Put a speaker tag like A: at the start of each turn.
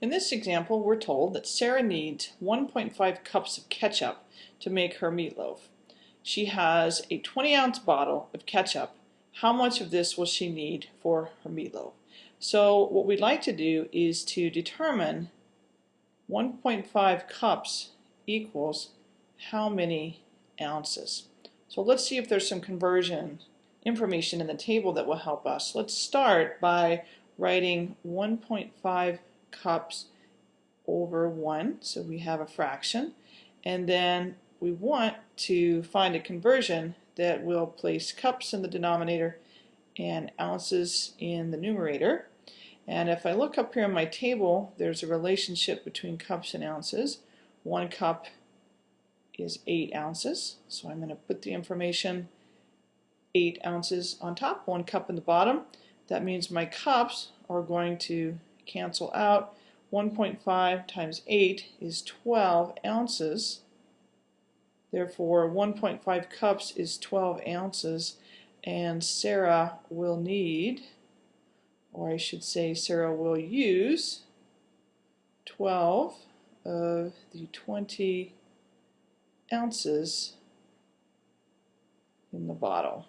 A: In this example, we're told that Sarah needs 1.5 cups of ketchup to make her meatloaf. She has a 20 ounce bottle of ketchup. How much of this will she need for her meatloaf? So what we'd like to do is to determine 1.5 cups equals how many ounces. So let's see if there's some conversion information in the table that will help us. Let's start by writing 1.5 cups over 1, so we have a fraction. And then we want to find a conversion that will place cups in the denominator and ounces in the numerator. And if I look up here in my table, there's a relationship between cups and ounces. One cup is 8 ounces, so I'm going to put the information 8 ounces on top, 1 cup in the bottom. That means my cups are going to cancel out. 1.5 times 8 is 12 ounces. Therefore, 1.5 cups is 12 ounces, and Sarah will need, or I should say Sarah will use, 12 of the 20 ounces in the bottle.